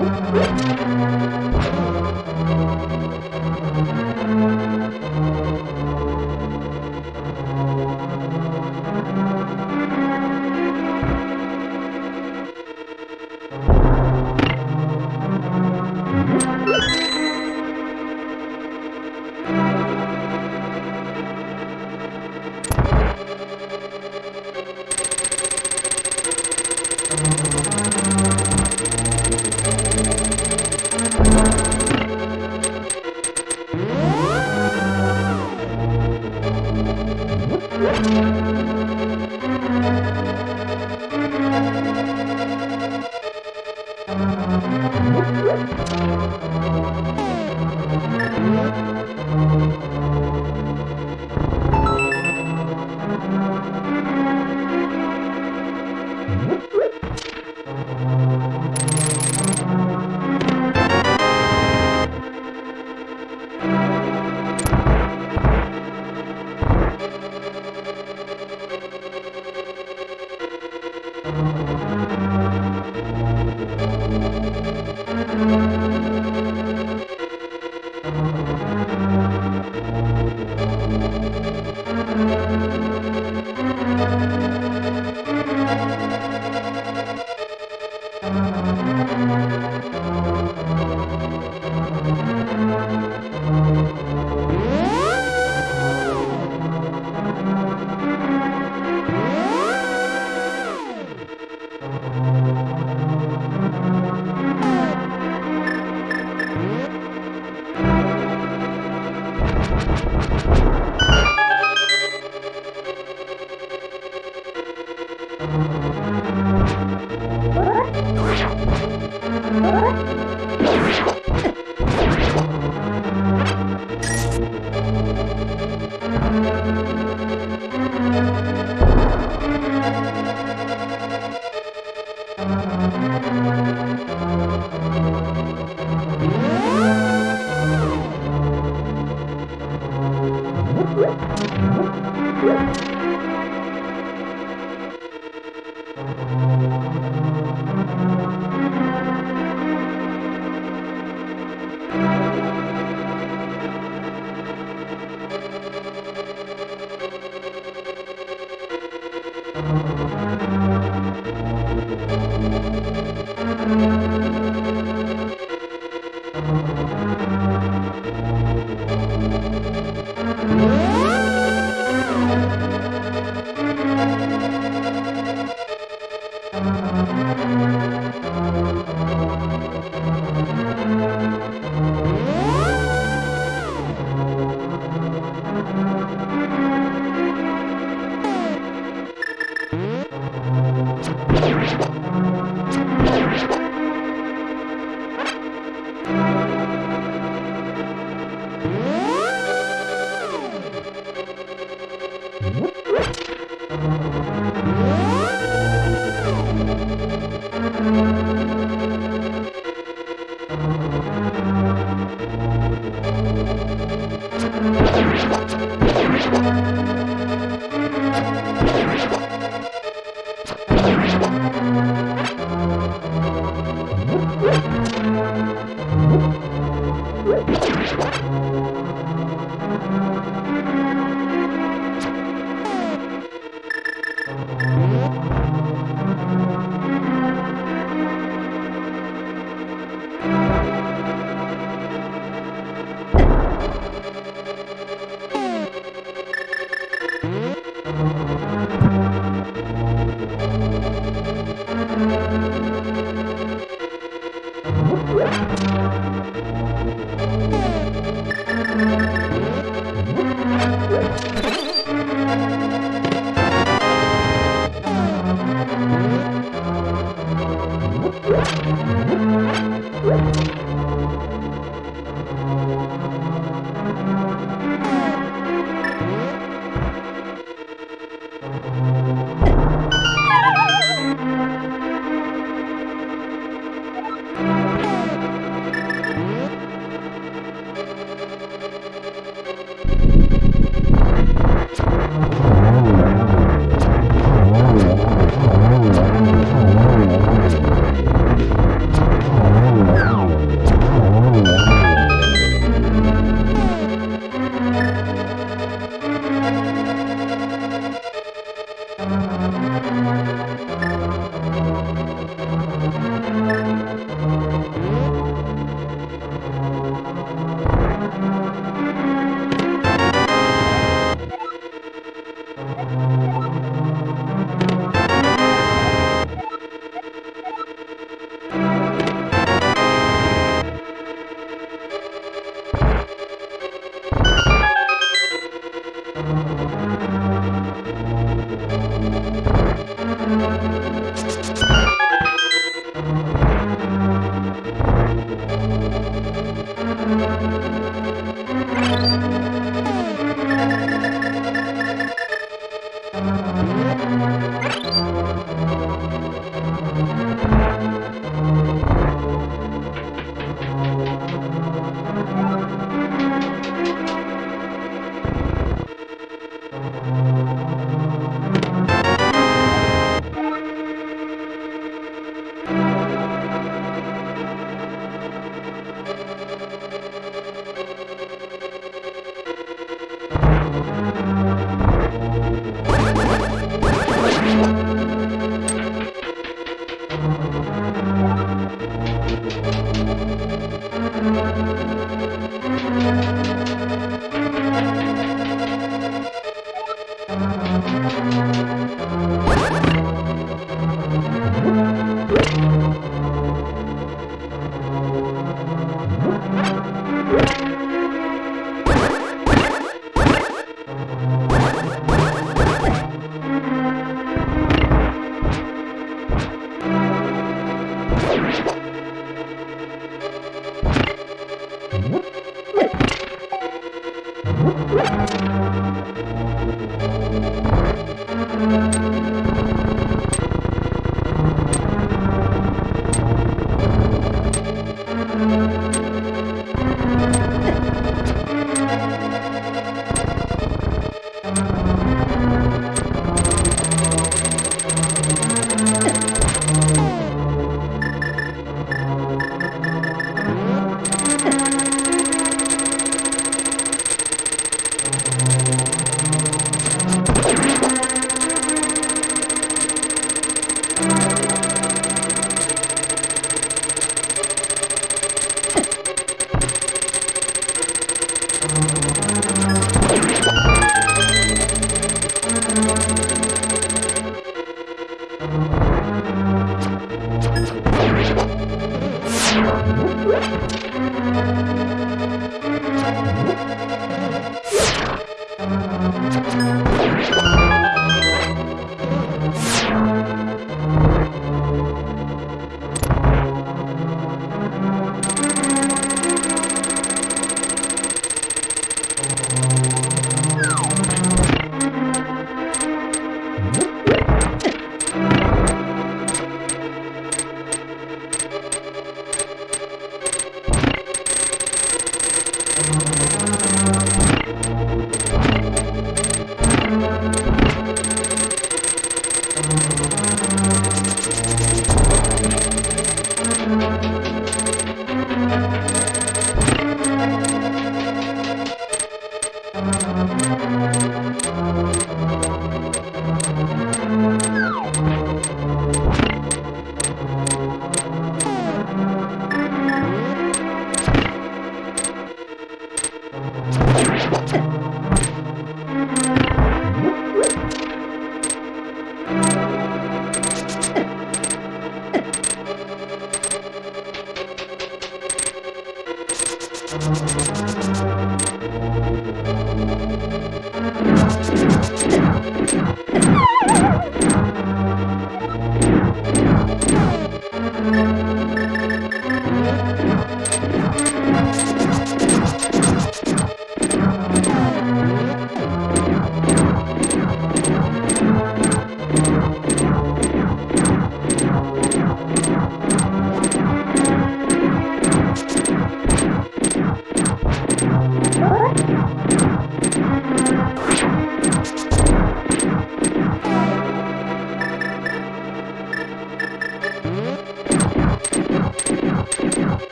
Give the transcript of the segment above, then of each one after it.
Música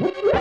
Woo!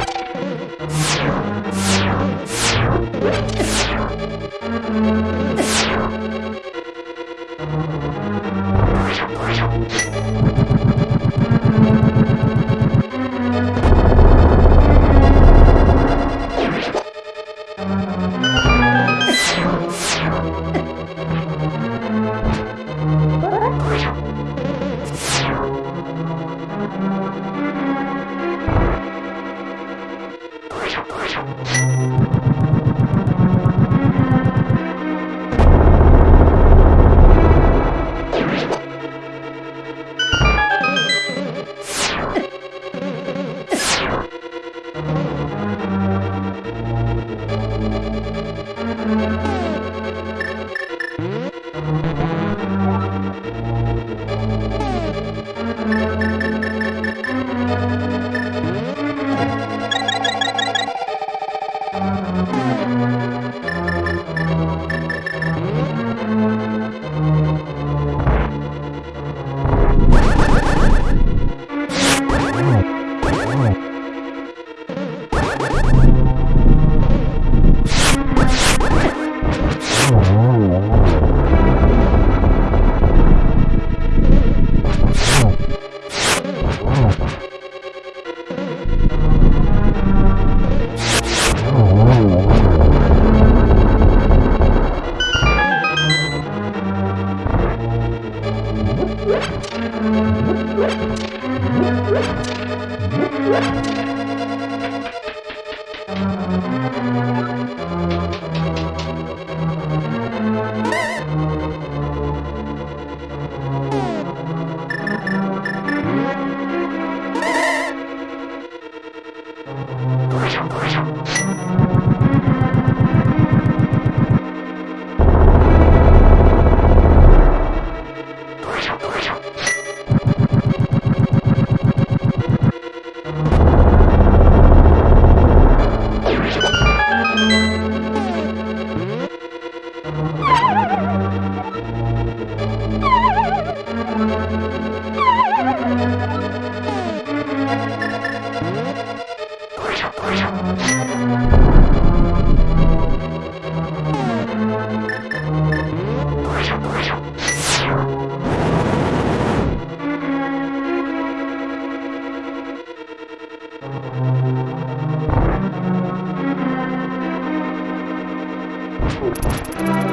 you.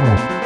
Oh.